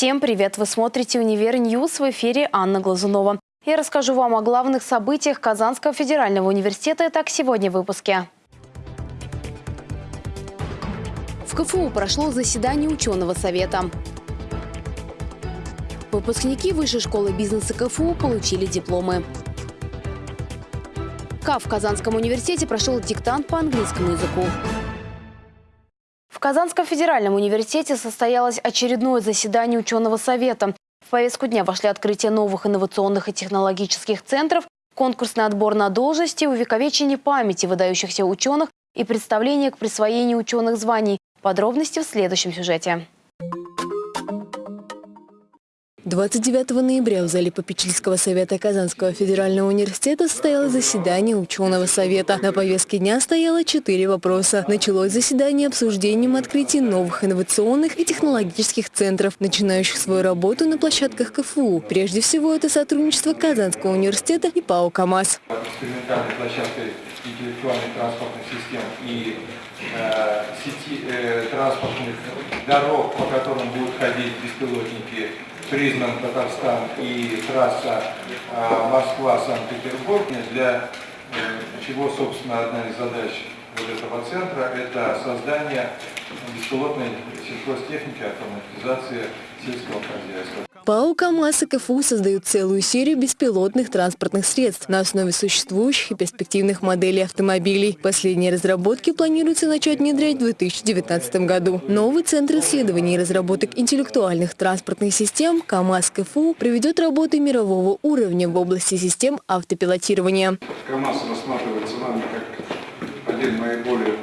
Всем привет! Вы смотрите «Univer News» в эфире Анна Глазунова. Я расскажу вам о главных событиях Казанского федерального университета. Итак, сегодня в выпуске. В КФУ прошло заседание ученого совета. Выпускники Высшей школы бизнеса КФУ получили дипломы. КАФ в Казанском университете прошел диктант по английскому языку. В Казанском федеральном университете состоялось очередное заседание ученого совета. В повестку дня вошли открытие новых инновационных и технологических центров, конкурсный отбор на должности, увековечение памяти выдающихся ученых и представление к присвоению ученых званий. Подробности в следующем сюжете. 29 ноября в зале попечительского совета Казанского федерального университета состоялось заседание ученого совета. На повестке дня стояло четыре вопроса. Началось заседание обсуждением открытия новых инновационных и технологических центров, начинающих свою работу на площадках КФУ. Прежде всего, это сотрудничество Казанского университета и ПАО «КамАЗ». Экспериментальной площадкой интеллектуальных транспортных систем и э, сети э, транспортных дорог, по которым будут ходить беспилотники признан Татарстан и трасса а, Москва-Санкт-Петербург, для э, чего, собственно, одна из задач вот этого центра – это создание беспилотной сельхозтехники, автоматизация сельского хозяйства. ПАО «КамАЗ» и КФУ создают целую серию беспилотных транспортных средств на основе существующих и перспективных моделей автомобилей. Последние разработки планируется начать внедрять в 2019 году. Новый центр исследований и разработок интеллектуальных транспортных систем «КамАЗ КФУ» проведет работы мирового уровня в области систем автопилотирования. КамАЗ рассматривается нами как один наиболее,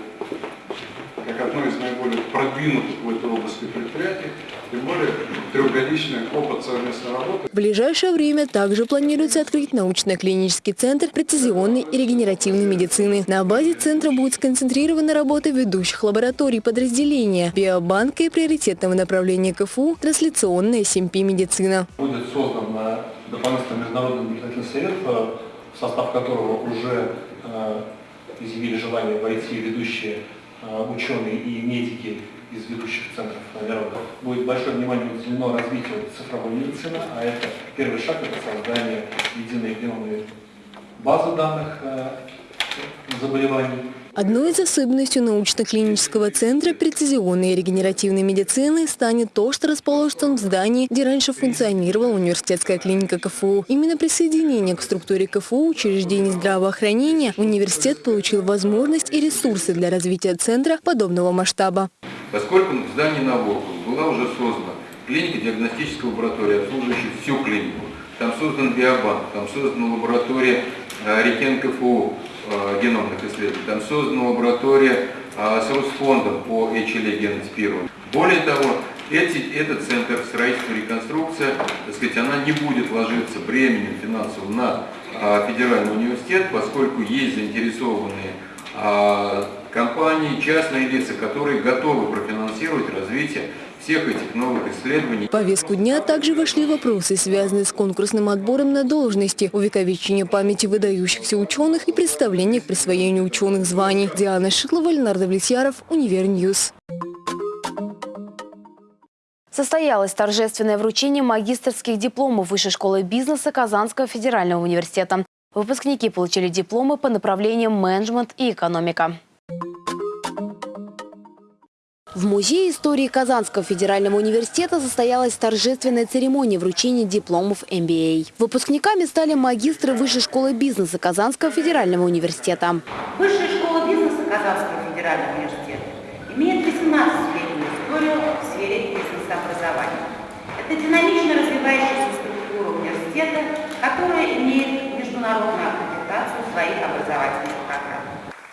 как одно из наиболее продвинутых в этой области предприятий. Тем более трехгодичный опыт совместной работы. В ближайшее время также планируется открыть научно-клинический центр прецизионной и регенеративной медицины. На базе центра будет сконцентрирована работа ведущих лабораторий подразделения, биобанка и приоритетного направления КФУ трансляционная СМП-медицина. Будет создан э, дополнительный международный наблюдательный совет, э, в состав которого уже э, изъявили желание войти ведущие ученые и медики из ведущих центров мировых. Будет большое внимание уделено развитию цифровой медицины, а это первый шаг – это создание единой геномной базы данных э, заболеваний. Одной из особенностей научно-клинического центра прецизионной и регенеративной медицины станет то, что расположится он в здании, где раньше функционировала университетская клиника КФУ. Именно присоединение к структуре КФУ учреждений здравоохранения университет получил возможность и ресурсы для развития центра подобного масштаба поскольку в здании Набокова была уже создана клиника диагностическая лаборатория, обслуживающая всю клинику. Там создан биобанк, там создана лаборатория э, Рекен КФУ э, геномных исследований, там создана лаборатория э, с Росфондом по HLA генотипированию. Более того, эти, этот центр строительства и реконструкция, так сказать, она не будет ложиться бременем финансовым на федеральный университет, поскольку есть заинтересованные компании, частные лица, которые готовы профинансировать развитие всех этих новых исследований. В повестку дня также вошли вопросы, связанные с конкурсным отбором на должности, увековечение памяти выдающихся ученых и представление к присвоению ученых званий. Диана Шитлова, Ленар Давлетьяров, Univer News. Состоялось торжественное вручение магистрских дипломов Высшей школы бизнеса Казанского федерального университета. Выпускники получили дипломы по направлениям менеджмент и экономика. В Музее истории Казанского федерального университета состоялась торжественная церемония вручения дипломов MBA. Выпускниками стали магистры Высшей школы бизнеса Казанского федерального университета. Высшая школа бизнеса Казанского федерального университета имеет 18-летнюю историю в сфере бизнес-образования. Это динамично развивающаяся структура университета, которая имеет международную аккредитацию своих образовательных программ.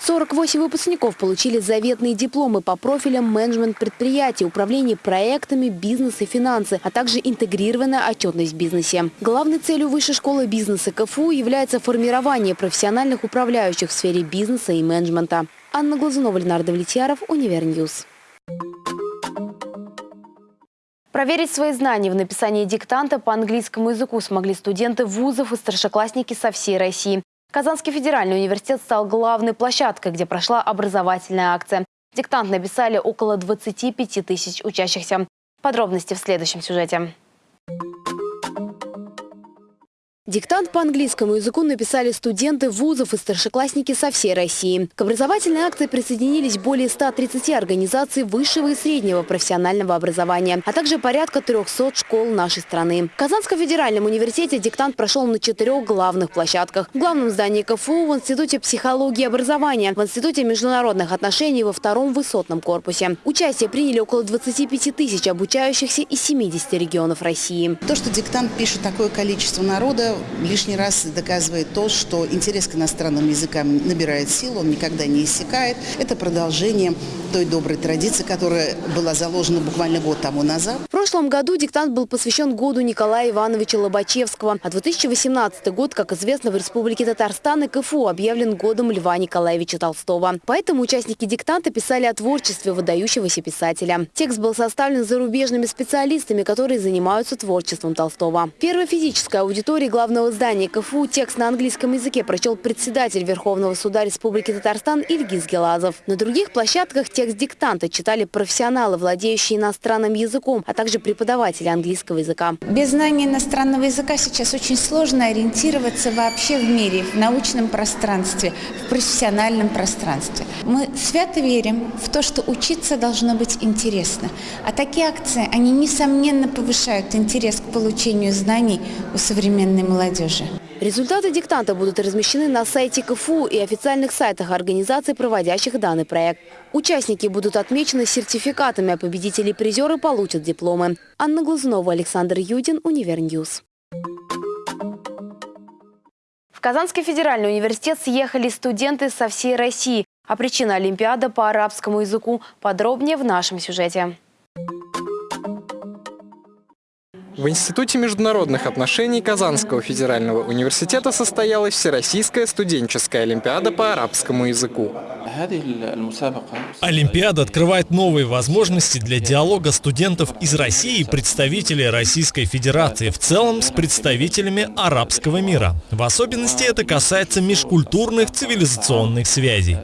48 выпускников получили заветные дипломы по профилям менеджмент предприятий, управление проектами, бизнес и финансы, а также интегрированная отчетность в бизнесе. Главной целью Высшей школы бизнеса КФУ является формирование профессиональных управляющих в сфере бизнеса и менеджмента. Анна Глазунова, Ленар Давлетьяров, Univer News. Проверить свои знания в написании диктанта по английскому языку смогли студенты вузов и старшеклассники со всей России. Казанский федеральный университет стал главной площадкой, где прошла образовательная акция. Диктант написали около 25 тысяч учащихся. Подробности в следующем сюжете. Диктант по английскому языку написали студенты вузов и старшеклассники со всей России. К образовательной акции присоединились более 130 организаций высшего и среднего профессионального образования, а также порядка 300 школ нашей страны. В Казанском федеральном университете диктант прошел на четырех главных площадках. В главном здании КФУ, в Институте психологии и образования, в Институте международных отношений во втором высотном корпусе. Участие приняли около 25 тысяч обучающихся из 70 регионов России. То, что диктант пишет такое количество народа, лишний раз доказывает то, что интерес к иностранным языкам набирает силу, он никогда не иссякает. Это продолжение той доброй традиции, которая была заложена буквально год тому назад. В прошлом году диктант был посвящен году Николая Ивановича Лобачевского. А 2018 год, как известно, в Республике Татарстан и КФУ объявлен годом Льва Николаевича Толстого. Поэтому участники диктанта писали о творчестве выдающегося писателя. Текст был составлен зарубежными специалистами, которые занимаются творчеством Толстого. Первая физическая аудитория главного здания КФУ текст на английском языке прочел председатель Верховного суда Республики Татарстан Ильгиз Гелазов. На других площадках текст диктанта читали профессионалы, владеющие иностранным языком, а также преподаватели английского языка. Без знания иностранного языка сейчас очень сложно ориентироваться вообще в мире, в научном пространстве, в профессиональном пространстве. Мы свято верим в то, что учиться должно быть интересно. А такие акции, они несомненно повышают интерес к получению знаний у современной молодежи. Результаты диктанта будут размещены на сайте КФУ и официальных сайтах организаций, проводящих данный проект. Участники будут отмечены сертификатами, а победители и призеры получат дипломы. Анна Глазунова, Александр Юдин, Univer News. В Казанский федеральный университет съехали студенты со всей России. А причина Олимпиада по арабскому языку подробнее в нашем сюжете. В Институте международных отношений Казанского федерального университета состоялась Всероссийская студенческая олимпиада по арабскому языку. Олимпиада открывает новые возможности для диалога студентов из России и представителей Российской Федерации в целом с представителями арабского мира. В особенности это касается межкультурных цивилизационных связей.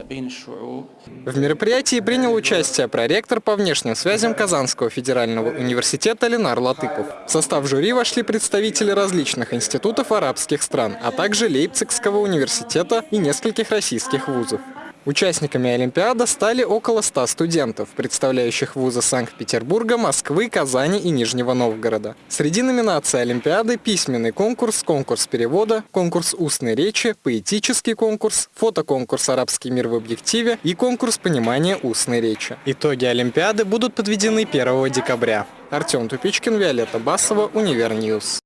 В мероприятии принял участие проректор по внешним связям Казанского федерального университета Ленар Латыпов. В состав жюри вошли представители различных институтов арабских стран, а также Лейпцигского университета и нескольких российских вузов. Участниками Олимпиады стали около 100 студентов, представляющих вузы Санкт-Петербурга, Москвы, Казани и Нижнего Новгорода. Среди номинаций Олимпиады – письменный конкурс, конкурс перевода, конкурс устной речи, поэтический конкурс, фотоконкурс «Арабский мир в объективе» и конкурс понимания устной речи. Итоги Олимпиады будут подведены 1 декабря. Артем Тупичкин, Виолетта Басова, Univer News.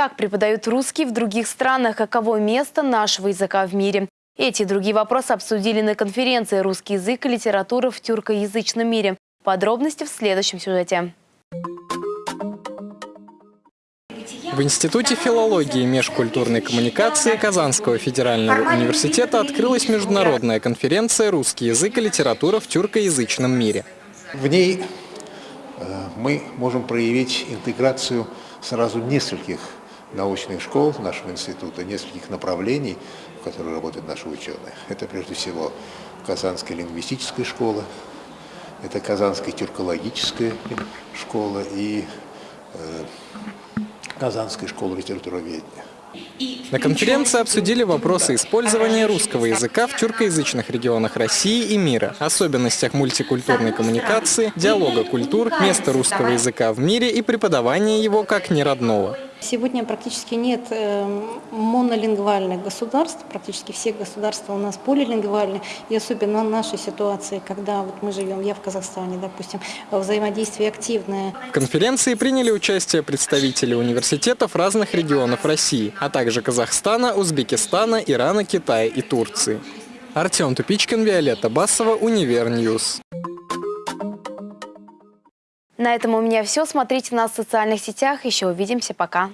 Как преподают русский в других странах? Каково место нашего языка в мире? Эти и другие вопросы обсудили на конференции «Русский язык и литература в тюркоязычном мире». Подробности в следующем сюжете. В Институте филологии и межкультурной коммуникации Казанского федерального университета открылась международная конференция «Русский язык и литература в тюркоязычном мире». В ней э, мы можем проявить интеграцию сразу нескольких научных школ нашего института, нескольких направлений, в которых работают наши ученые. Это прежде всего Казанская лингвистическая школа, это Казанская тюркологическая школа и э, Казанская школа литературоведения. На конференции обсудили вопросы использования русского языка в тюркоязычных регионах России и мира, особенностях мультикультурной коммуникации, диалога культур, место русского языка в мире и преподавания его как неродного. Сегодня практически нет э, монолингвальных государств, практически все государства у нас полилингвальны, и особенно в нашей ситуации, когда вот мы живем, я в Казахстане, допустим, взаимодействие активное. В конференции приняли участие представители университетов разных регионов России, а также Казахстана, Узбекистана, Ирана, Китая и Турции. Артем Тупичкин, Виолетта Басова, Univer News. На этом у меня все. Смотрите нас в социальных сетях. Еще увидимся. Пока.